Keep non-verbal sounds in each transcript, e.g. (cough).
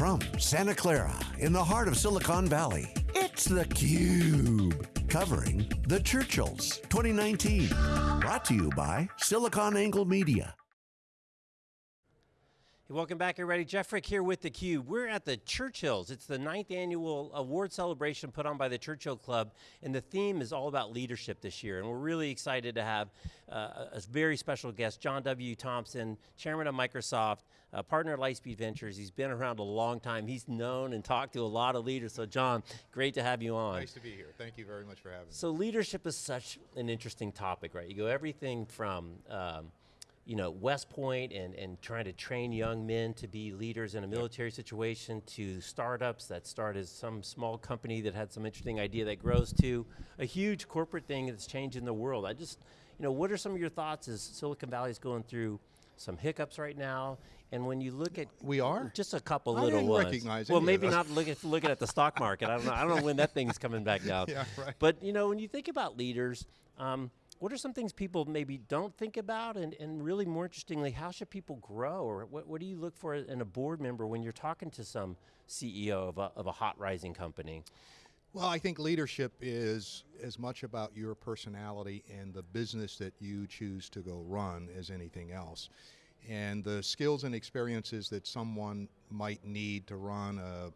From Santa Clara, in the heart of Silicon Valley, it's theCUBE. Covering the Churchills 2019. Brought to you by SiliconANGLE Media. Hey, welcome back everybody. Jeff Frick here with theCUBE. We're at the Churchills. It's the ninth annual award celebration put on by the Churchill Club, and the theme is all about leadership this year, and we're really excited to have uh, a very special guest, John W. Thompson, chairman of Microsoft, uh, partner at Lightspeed Ventures. He's been around a long time. He's known and talked to a lot of leaders, so John, great to have you on. Nice to be here. Thank you very much for having me. So leadership is such an interesting topic, right? You go everything from um, you know, West Point and, and trying to train young men to be leaders in a military situation to startups that start as some small company that had some interesting idea that grows to a huge corporate thing that's changing the world. I just, you know, what are some of your thoughts as Silicon Valley is going through some hiccups right now, and when you look at we are just a couple I little ones. Well, maybe not looking looking at the stock market. I don't know. I don't know when that thing's coming back down. (laughs) yeah, right. But you know, when you think about leaders, um, what are some things people maybe don't think about and, and really more interestingly, how should people grow or what, what do you look for in a board member when you're talking to some CEO of a, of a hot rising company? Well, I think leadership is as much about your personality and the business that you choose to go run as anything else. And the skills and experiences that someone might need to run a,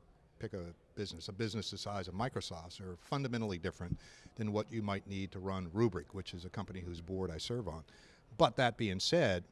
pick a business, a business the size of Microsoft's are fundamentally different than what you might need to run Rubrik, which is a company whose board I serve on. But that being said,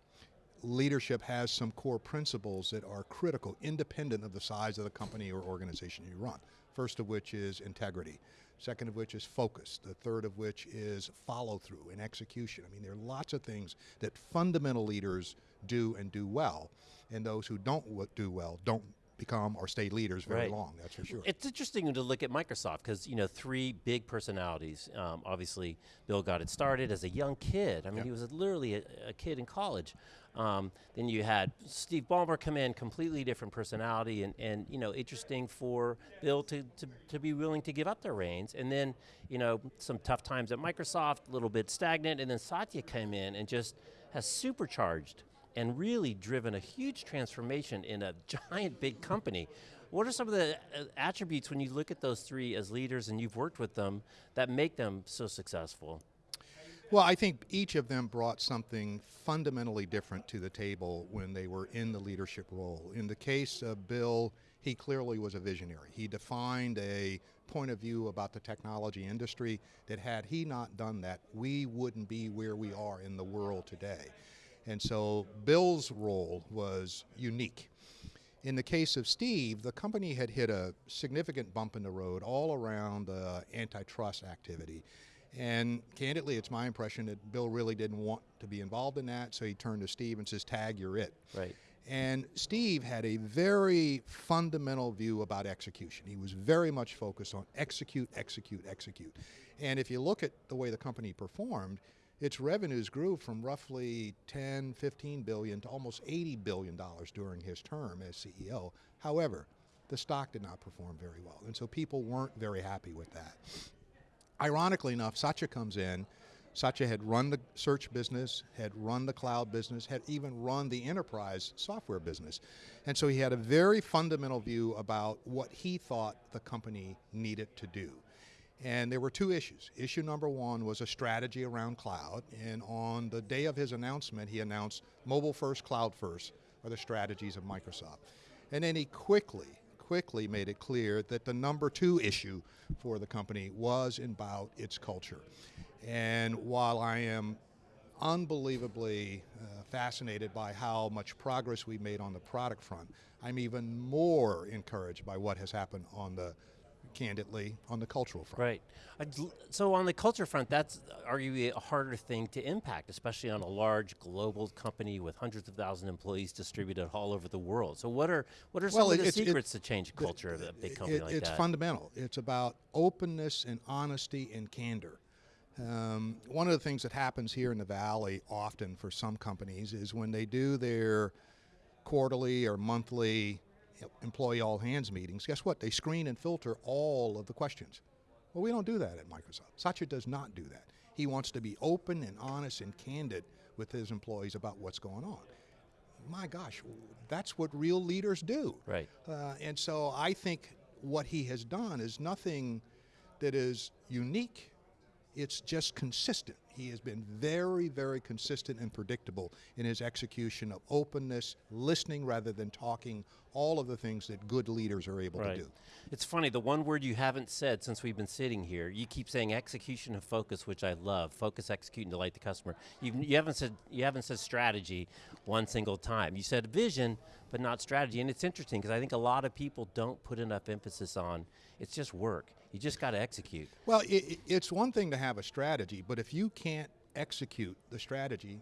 leadership has some core principles that are critical, independent of the size of the company or organization you run. First of which is integrity. Second of which is focus. The third of which is follow through and execution. I mean, there are lots of things that fundamental leaders do and do well, and those who don't do well don't become or stay leaders very right. long, that's for sure. It's interesting to look at Microsoft because you know three big personalities. Um, obviously, Bill got it started as a young kid. I mean, yep. he was literally a, a, kid in college. Um, then you had Steve Ballmer come in, completely different personality, and, and you know, interesting for Bill to, to, to be willing to give up their reins. And then, you know, some tough times at Microsoft, a little bit stagnant, and then Satya came in and just has supercharged and really driven a huge transformation in a (laughs) giant big company. What are some of the uh, attributes when you look at those three as leaders and you've worked with them that make them so successful? Well, I think each of them brought something fundamentally different to the table when they were in the leadership role. In the case of Bill, he clearly was a visionary. He defined a point of view about the technology industry that had he not done that, we wouldn't be where we are in the world today. And so Bill's role was unique. In the case of Steve, the company had hit a significant bump in the road all around uh, antitrust activity. And candidly, it's my impression that Bill really didn't want to be involved in that, so he turned to Steve and says, tag, you're it. Right. And Steve had a very fundamental view about execution. He was very much focused on execute, execute, execute. And if you look at the way the company performed, its revenues grew from roughly 10, 15 billion to almost 80 billion dollars during his term as CEO. However, the stock did not perform very well, and so people weren't very happy with that. Ironically enough, Satya comes in, Satya had run the search business, had run the cloud business, had even run the enterprise software business. And so he had a very fundamental view about what he thought the company needed to do. And there were two issues. Issue number one was a strategy around cloud, and on the day of his announcement, he announced mobile first, cloud first are the strategies of Microsoft. And then he quickly, quickly made it clear that the number two issue for the company was about its culture. And while I am unbelievably uh, fascinated by how much progress we made on the product front, I'm even more encouraged by what has happened on the candidly, on the cultural front. Right. So on the culture front, that's arguably a harder thing to impact, especially on a large global company with hundreds of thousands of employees distributed all over the world. So what are what are some well, of the secrets to change culture of a big company it, like it's that? It's fundamental. It's about openness and honesty and candor. Um, one of the things that happens here in the Valley often for some companies is when they do their quarterly or monthly employee all hands meetings, guess what? They screen and filter all of the questions. Well, we don't do that at Microsoft. Satya does not do that. He wants to be open and honest and candid with his employees about what's going on. my gosh, that's what real leaders do. Right. Uh, and so I think what he has done is nothing that is unique. It's just consistent. He has been very, very consistent and predictable in his execution of openness, listening rather than talking, all of the things that good leaders are able Right. to do. It's funny, the one word you haven't said since we've been sitting here, you keep saying execution and focus, which I love. Focus, execute, and delight the customer. You've, you haven't said you haven't said strategy one single time. You said vision, but not strategy. And it's interesting because I think a lot of people don't put enough emphasis on it's just work. You just got to execute. Well, i i- it's one thing to have a strategy, but if you can't execute the strategy,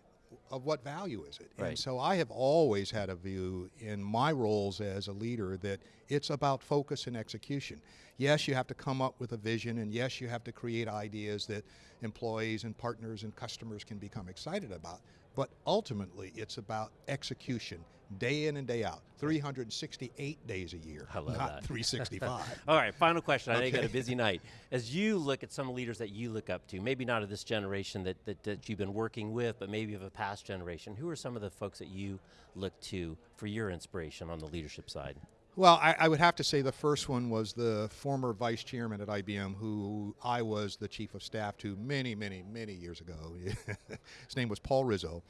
of what value is it? Right. And so I have always had a view in my roles as a leader that it's about focus and execution. Yes, you have to come up with a vision, and yes, you have to create ideas that employees and partners and customers can become excited about. But ultimately, it's about execution, day in and day out, 368 days a year, not that. 365. (laughs) All right, final question. I know you got a busy night. As you look at some leaders that you look up to, maybe not of this generation that, that, that you've been working with, but maybe of a past generation, who are some of the folks that you look to for your inspiration on the leadership side? Well, I, I would have to say the first one was the former vice chairman at IBM, who I was the chief of staff to many, many, many years ago. (laughs) His name was Paul Rizzo.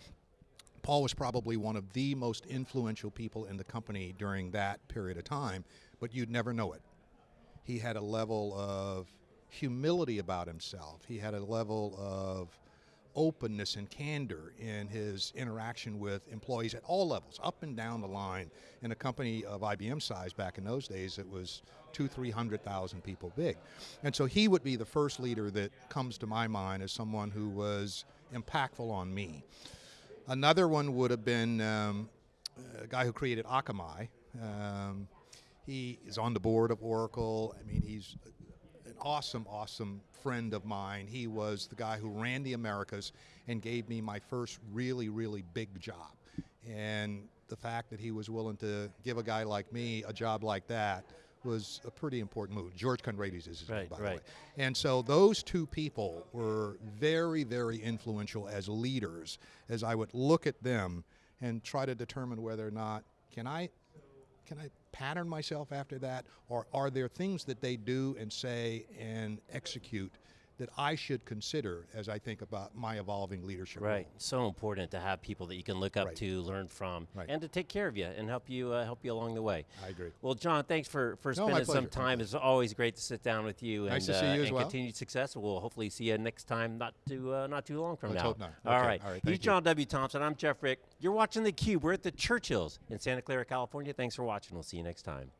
Paul was probably one of the most influential people in the company during that period of time, but you'd never know it. He had a level of humility about himself. He had a level of openness and candor in his interaction with employees at all levels, up and down the line. In a company of IBM size back in those days, it was two, three hundred thousand people big, and so he would be the first leader that comes to my mind as someone who was impactful on me. Another one would have been um, a guy who created Akamai. Um, he is on the board of Oracle. I mean, he's awesome, awesome friend of mine. He was the guy who ran the Americas and gave me my first really, really big job. And the fact that he was willing to give a guy like me a job like that was a pretty important move. George Conrades is his name, Right, by the way. And so those two people were very, very influential as leaders as I would look at them and try to determine whether or not can I can I pattern myself after that or are there things that they do and say and execute that I should consider as I think about my evolving leadership Right. role? So important to have people that you can look up Right. to, learn from, Right. and to take care of you and help you uh, help you along the way. I agree. Well, John, thanks for, for No, spending some time. It's always great to sit down with you Nice and, uh, you and well. continued success. We'll hopefully see you next time, not too uh, not too long from Let's now. hope not. All Okay, right. all right, He's. John W. Thompson. I'm Jeff Frick. You're watching theCUBE, We're at the Churchills in Santa Clara, California. Thanks for watching. We'll see you next time.